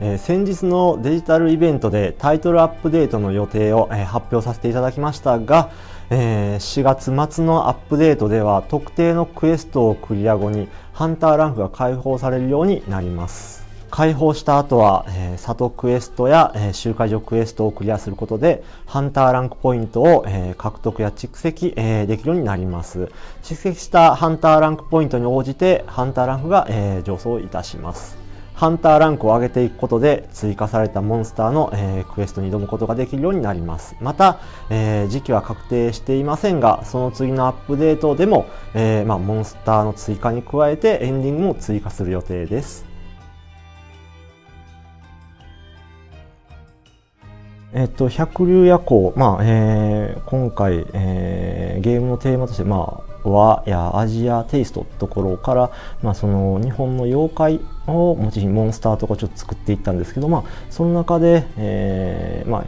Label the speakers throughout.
Speaker 1: えー、先日のデジタルイベントでタイトルアップデートの予定を、えー、発表させていただきましたが、えー、4月末のアップデートでは特定のクエストをクリア後にハンターランクが解放されるようになります。解放した後は、えー、里クエストや、えー、集会所クエストをクリアすることで、ハンターランクポイントを、えー、獲得や蓄積、えー、できるようになります。蓄積したハンターランクポイントに応じて、ハンターランクが、えー、上昇いたします。ハンターランクを上げていくことで追加されたモンスターの、えー、クエストに挑むことができるようになります。また、えー、時期は確定していませんが、その次のアップデートでも、えーまあ、モンスターの追加に加えてエンディングも追加する予定です。えっと、百竜夜行、まあえー、今回、えー、ゲームのテーマとして、まあ、和やアジアテイストってところから、まあ、その日本の妖怪をモチーフにモンスターとかちょっと作っていったんですけど、まあ、その中で、えーまあ、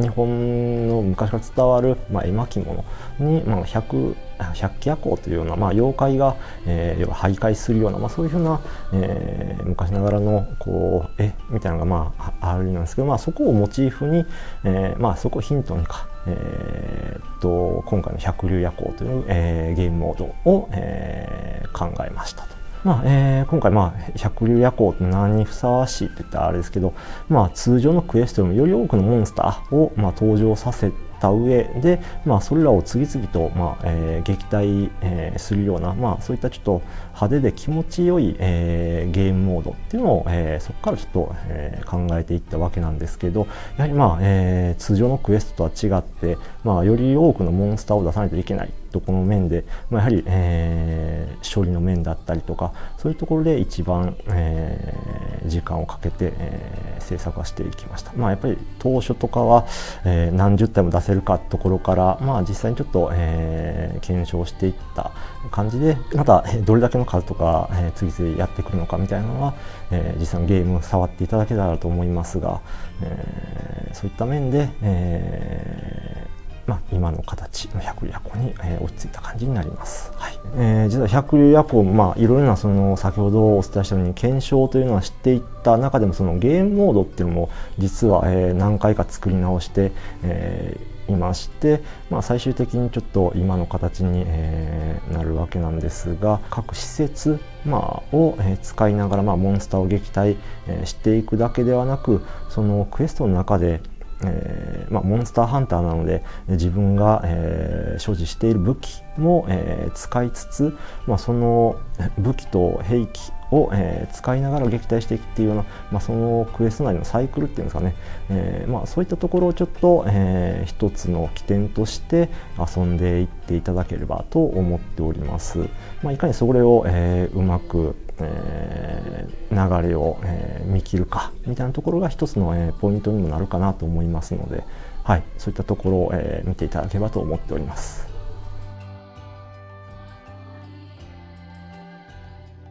Speaker 1: 日本の昔から伝わる、まあ、絵巻物に、まあ、百百鬼夜行というような、まあ、妖怪が、えー、徘徊するような、まあ、そういうふうな、えー、昔ながらのこう絵みたいなのが、まあ、あるんですけど、まあ、そこをモチーフに、えーまあ、そこをヒントにか、えー、っと今回の百竜夜行という、えー、ゲームモードを、えー、考えましたと。まあえー、今回、まあ、百竜夜行って何にふさわしいって言ったらあれですけど、まあ、通常のクエストよりもより多くのモンスターを、まあ、登場させた上で、まあ、それらを次々と、まあえー、撃退、えー、するような、まあ、そういったちょっと派手で気持ちよい、えー、ゲームモードっていうのを、えー、そこからちょっと、えー、考えていったわけなんですけどやはり、まあえー、通常のクエストとは違って、まあ、より多くのモンスターを出さないといけない。とこの面で、まあ、やはり、えー、処理の面だったりとかそういうところで一番、えー、時間をかけて、えー、制作はしていきました。まあ、やっぱり当初とかは、えー、何十体も出せるかところから、まあ、実際にちょっと、えー、検証していった感じでまたどれだけの数とか、えー、次々やってくるのかみたいなのは、えー、実際のゲーム触っていただけたらと思いますが、えー、そういった面で、えーまあ、今の形の百竜夜行に、えー、落ち着いた感じになります。はいえー、実は百竜夜行まあいろいろなその先ほどお伝えしたように検証というのは知っていった中でもそのゲームモードっていうのも実は、えー、何回か作り直して、えー、いまして、まあ、最終的にちょっと今の形に、えー、なるわけなんですが各施設、まあ、を、えー、使いながら、まあ、モンスターを撃退、えー、していくだけではなくそのクエストの中でえーまあ、モンスターハンターなので自分が、えー、所持している武器も、えー、使いつつ、まあ、その武器と兵器を、え、使いながら撃退していくっていうような、まあ、そのクエスト内のサイクルっていうんですかね、えまあ、そういったところをちょっと、えー、一つの起点として遊んでいっていただければと思っております。ま、いかにそれを、え、うまくえー、流れを、えー、見切るかみたいなところが一つの、えー、ポイントにもなるかなと思いますので、はい、そういったところを、えー、見ていただければと思っております。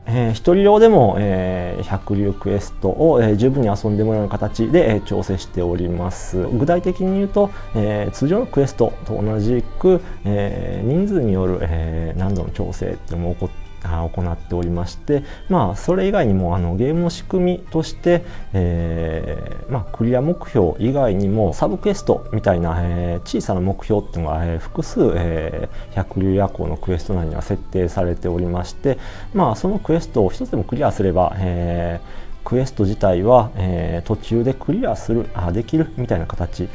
Speaker 1: えー、一人用でも、えー、百竜クエストを、えー、十分に遊んでもらうような形で、えー、調整しております具体的に言うと、えー、通常のクエストと同じく、えー、人数による、えー、難度の調整っていうのも起こって行っておりまして、まあ、それ以外にもあのゲームの仕組みとして、えーまあ、クリア目標以外にもサブクエストみたいな、えー、小さな目標っていうのが、えー、複数、え、百竜夜行のクエスト内には設定されておりまして、まあ、そのクエストを一つでもクリアすれば、え、クエスト自体は、え、途中でクリアするあできるみたいな形。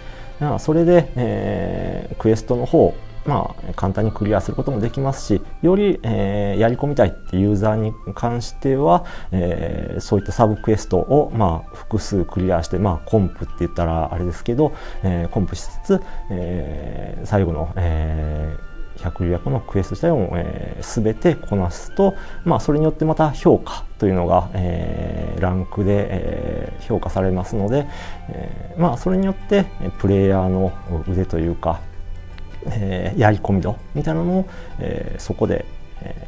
Speaker 1: それで、え、クエストの方まあ、簡単にクリアすることもできますしより、えー、やり込みたいってユーザーに関しては、えー、そういったサブクエストを、まあ、複数クリアして、まあ、コンプって言ったらあれですけど、えー、コンプしつつ、えー、最後の、えー百竜役のクエスト自体を、えー、全てこなすと、まあ、それによってまた評価というのが、えー、ランクで、えー、評価されますので、えーまあ、それによってプレイヤーの腕というか、えー、やり込み度みたいなのを、えー、そこで、え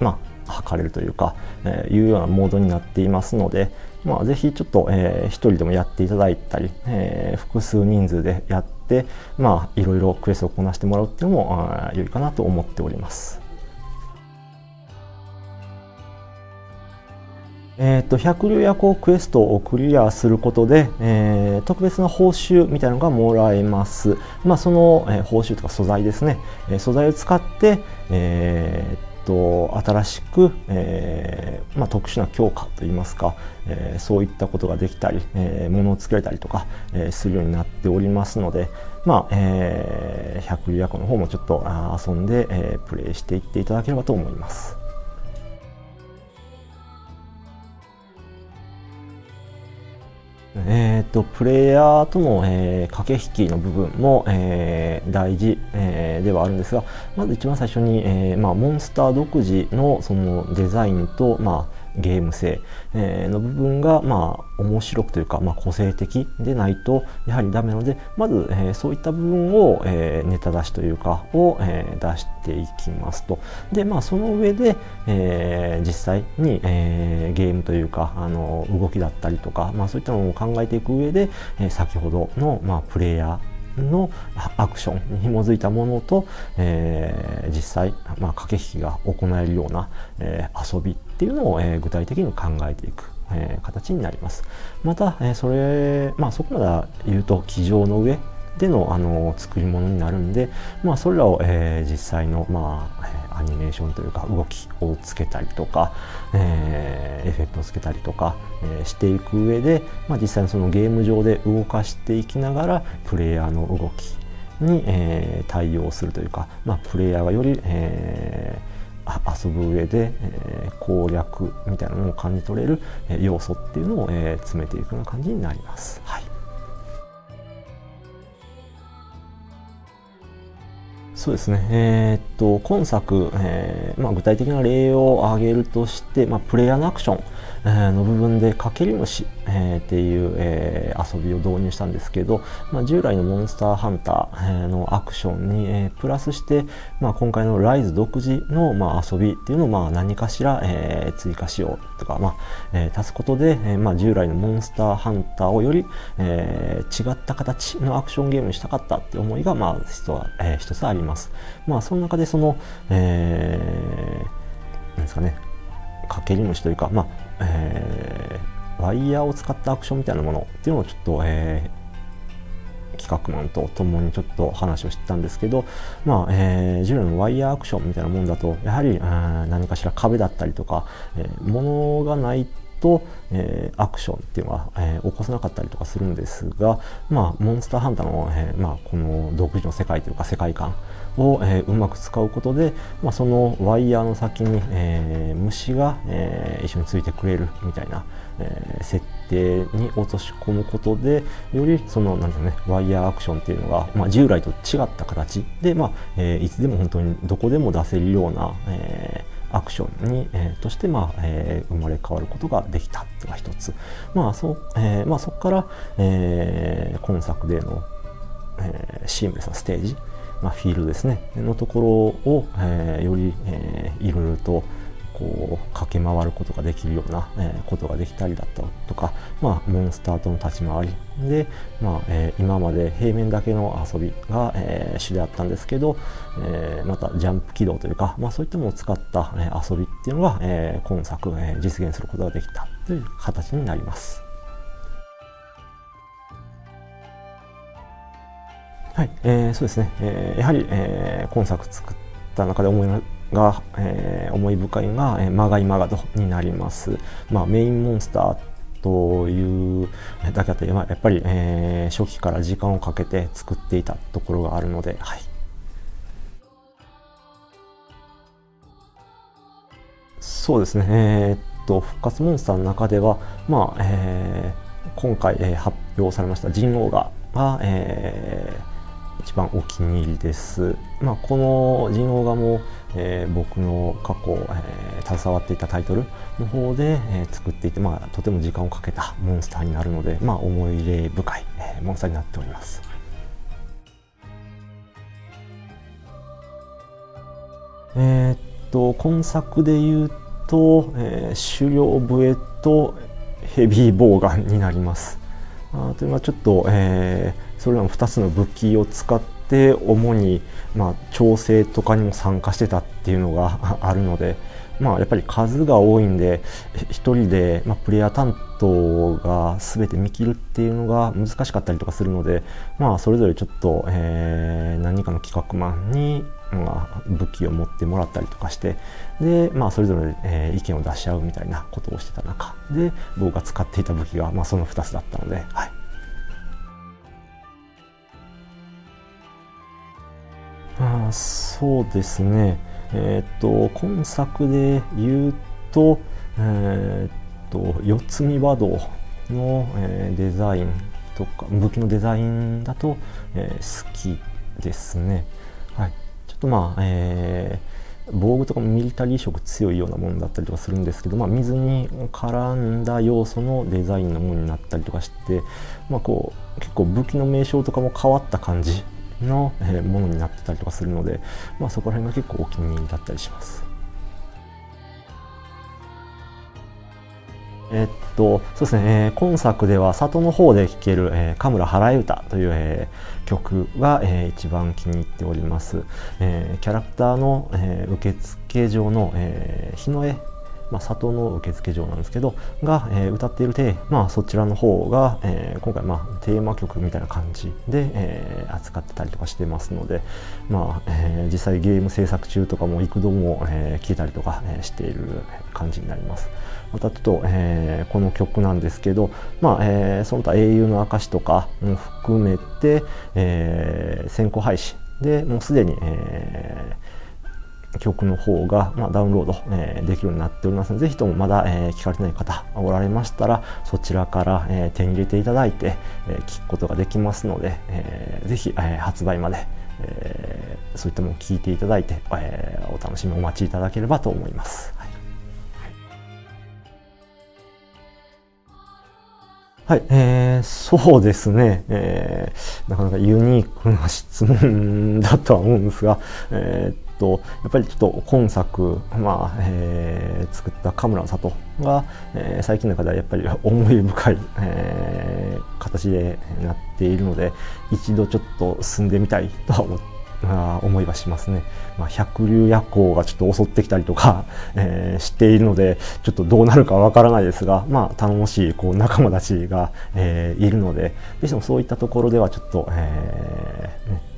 Speaker 1: ー、まあ測れるというか、えー、いうようなモードになっていますので、まあ、ぜひちょっと、えー、1人でもやっていただいたり、えー、複数人数でやって、まあ、いろいろクエストをこなしてもらうっていうのも良いかなと思っております。えーと、百竜夜行クエストをクリアすることで、えー、特別な報酬みたいなのがもらえます。まあ、その、えー、報酬とか素材ですね、えー、素材を使って、えーと新しく、えーまあ、特殊な強化といいますか、えー、そういったことができたり、えー、物を作れたりとか、えー、するようになっておりますので、まあえー、百竜夜行の方もちょっと遊んで、えー、プレイしていっていただければと思います。と、プレイヤーとの、えー、駆け引きの部分も、えー、大事、えー、ではあるんですがまず一番最初に、えまあ、モンスター独自のそのデザインと、まあ、ゲーム性、えの部分が、まあ、面白くというか、まあ、個性的でないとやはりダメなのでまず、え、そういった部分を、え、ネタ出しというかを、え、出していきますと。で、まあ、その上で、え、実際に、え、ゲームというかあの動きだったりとか、まあ、そういったものを考えていく上で、え、先ほどの、まあ、プレイヤーのアクションに紐づいたものと、えー、実際、まあ、駆け引きが行えるような、えー、遊びっていうのを、えー、具体的に考えていく、えー、形になります。また、え、それ、まあ、そこまで言うと机上の上でのあの作り物になるんで、まあ、それらを、えー、実際の、まあ、アニメーションというか動きをつけたりとか、えー、エフェクトをつけたりとか、えー、していく上で、まあ、実際にそのゲーム上で動かしていきながらプレイヤーの動きに、えー、対応するというか、まあ、プレイヤーがより、えー、遊ぶ上で、えー、攻略みたいなものを感じ取れる、要素っていうのを、えー、詰めていくような感じになります。はいそうですね、えー、っと今作、えーまあ、具体的な例を挙げるとして、まあ、プレイヤーのアクション、えー、の部分でかけり虫、えー、っていう、えー、遊びを導入したんですけど、まあ、従来のモンスターハンターのアクションに、えー、プラスして、まあ、今回のライズ独自の、まあ、遊びっていうのを、まあ、何かしら、えー、追加しようとか、まあえー、足すことで、えーまあ、従来のモンスターハンターをより、えー、違った形のアクションゲームにしたかったって思いが、まあ一つ,、えー、一つあります。ます。まあ、その中でその、えー、なんですかね、かけり虫というか、まあ、えー、ワイヤーを使ったアクションみたいなものっていうのをちょっと、えー、企画マンと共にちょっと話をしてたんですけど、まあ、えー、従来のワイヤーアクションみたいなもんだと、やはり、何かしら壁だったりとか、えー、物がないと、えー、アクションっていうのは、えー、起こせなかったりとかするんですが、まあ、モンスターハンターの、えーまあ、この独自の世界というか世界観を、え、うまく使うことで、まあ、そのワイヤーの先に、え、虫が、え、一緒についてくれるみたいな、え、設定に落とし込むことでよりそのなんていうねワイヤーアクションっていうのが、まあ、従来と違った形で、まあえ、いつでも本当にどこでも出せるような、えアクションに、えー、として、まあえー、生まれ変わることができたというのが一つ、まあそえーまあ、そこから、えー、今作での、えー、シームレスなステージ、まあ、フィールですねのところを、えー、より、えー、いろいろとこう駆け回ることができるような、えー、ことができたりだったとか、まあ、モンスターとの立ち回りで、まあえー、今まで平面だけの遊びが、えー、主であったんですけど、えー、またジャンプ起動というか、まあ、そういったものを使った、えー、遊びっていうのが、えー、今作、えー、実現することができたという形になります。はい、えー、そうですね、えー、やはり、えー、今作作った中で思いが、えー、思い深いのが、えー、マガイマガドになります。まあ、メインモンスターというだけあって、まあ、やっぱり、えー、初期から時間をかけて作っていたところがあるので、はい。そうですね、えー、っと、復活モンスターの中では、まあ、えー、今回、えー、発表されました人王が、がえー、一番お気に入りです。まあ、この人王画も、えー、僕の過去、えー、携わっていたタイトルの方で、えー、作っていて、まあ、とても時間をかけたモンスターになるので、まあ、思い入れ深い、えー、モンスターになっております。えー、っと今作で言うと、えー、狩猟笛とヘビーボウガンになります。あというのはちょっと、えー、それらの2つの武器を使って、主に、まあ、調整とかにも参加してたっていうのが あるので、まあ、やっぱり数が多いんで1人で、まあ、プレイヤー担当が全て見切るっていうのが難しかったりとかするので、まあ、それぞれちょっと、えー、何かの企画マンに、まあ、武器を持ってもらったりとかしてで、まあ、それぞれ、えー、意見を出し合うみたいなことをしてた中で僕が使っていた武器が、まあ、その2つだったので。はいそうですね、えっ、と今作で言うと,、えっ、と四つ見和道の、えー、デザインとか武器のデザインだと、え、好きですね。はい、ちょっとまあ、え、防具とかもミリタリー色強いようなものだったりとかするんですけど、まあ、水に絡んだ要素のデザインのものになったりとかして、まあ、こう結構武器の名称とかも変わった感じのものになってたりとかするので、まあ、そこら辺が結構お気に入りだったりします。えっと、そうですね、えー、今作では里の方で聴ける、えー、神村払い歌という、えー、曲が、えー、一番気に入っております。えー、キャラクターの、えー、受付上の、えー、日の絵まあ、里の受付嬢なんですけどが、えー、歌っているで、まあ、そちらの方が、えー、今回、まあ、テーマ曲みたいな感じで、えー、扱ってたりとかしてますので、まあえー、実際ゲーム制作中とかも幾度も、えー、聴いたりとか、えー、している感じになります。またちょっと、えー、この曲なんですけど、まあえー、その他英雄の証とかも含めて、えー、先行配信でもうすでに、えー、曲の方が、まあ、ダウンロード、えー、できるようになっておりますので、ぜひともまだ、えー、聞かれてない方おられましたら、そちらから、えー、手に入れていただいて、えー、聞くことができますので、えー、ぜひ、えー、発売まで、えー、そういったものを聞いていただいて、えー、お楽しみお待ちいただければと思います。はい、えー、そうですね、えー、なかなかユニークな質問だとは思うんですが、えー、とやっぱりちょっと今作、まあえー、作った神村里が、えー、最近の中ではやっぱり 思い深い、えー、形でなっているので一度ちょっと進んでみたい とは思ってあ思いはしますね、まあ、百竜夜行がちょっと襲ってきたりとか、えー、しているのでちょっとどうなるかわからないですが、まあ、頼もしいこう仲間たちが、えー、いるのでぜひともそういったところではちょっと、えー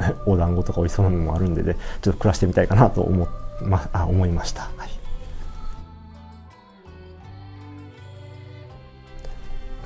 Speaker 1: ね、お団子とか美味しそうなのもあるんでねちょっと暮らしてみたいかなと思,、まあ、思いました。はい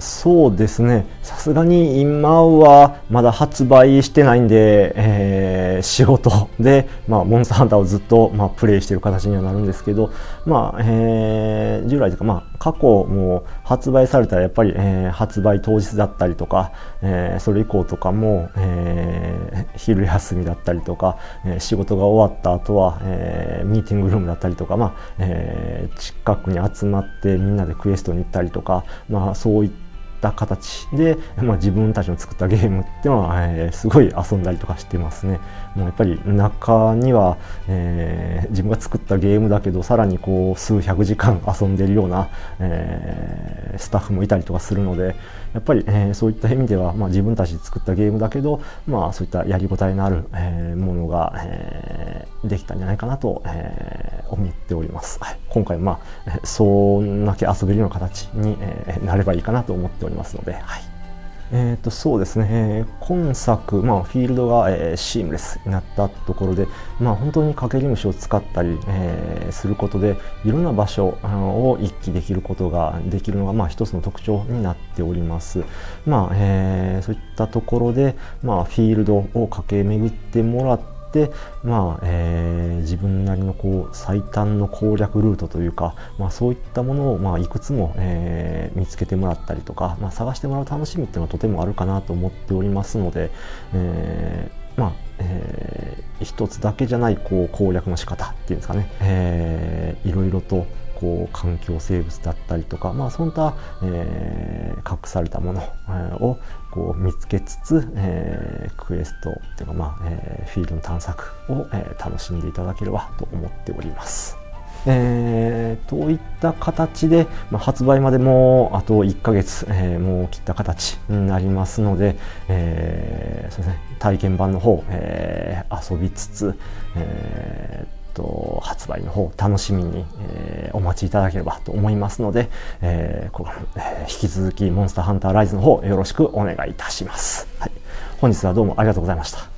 Speaker 1: そうですね。さすがに今はまだ発売してないんで、えー、仕事で、まあ、モンスターハンターをずっと、まあ、プレイしている形にはなるんですけど、まあ、えー、従来というか、まあ、過去も発売されたらやっぱり、えー、発売当日だったりとか、えー、それ以降とかも、えー、昼休みだったりとか、え、仕事が終わった後は、え、ミーティングルームだったりとか、まあ、え、近くに集まってみんなでクエストに行ったりとか、まあ、そういったった形で、まあ、自分たちの作ったゲームっていうのは、えー、すごい遊んだりとかしてますね。もうやっぱり中には、えー、自分が作ったゲームだけどさらにこう数百時間遊んでるような、えー、スタッフもいたりとかするのでやっぱり、えー、そういった意味では、まあ、自分たちで作ったゲームだけど、まあ、そういったやりごたえのある、えー、ものが、えー、できたんじゃないかなと、えー、思っております。はい、今回まあそんだけ遊べるような形に、えー、なればいいかなと思っておりますので。はいえー、とそうですね、えー、今作、まあ、フィールドが、えー、シームレスになったところで、まあ、本当にかけり虫を使ったり、えー、することでいろんな場所を一気できることができるのが、まあ、一つの特徴になっております。まあえー、そういったところで、まあ、フィールドを駆け巡ってもらって、まあえー、自分なりのこう最短の攻略ルートというか、まあ、そういったものを、まあ、いくつも、えー、見つけてもらったりとか、まあ、探してもらう楽しみっていうのはとてもあるかなと思っておりますので、えー、まあえー、一つだけじゃないこう攻略の仕方っていうんですかね、えー、いろいろとこう環境生物だったりとか、まあ、そういった、えー、隠されたものをこう見つけつつ、えー、クエストっていうか、まあえー、フィールドの探索を、えー、楽しんでいただければと思っております。えー、といった形で、まあ、発売までもあと1ヶ月、えー、もう切った形になりますので、えー、そうですね、体験版の方、えー、遊びつつ、えー、と発売の方楽しみに、えー、お待ちいただければと思いますので、えーこえー、引き続きモンスターハンターライズの方よろしくお願いいたします。はい、本日はどうもありがとうございました。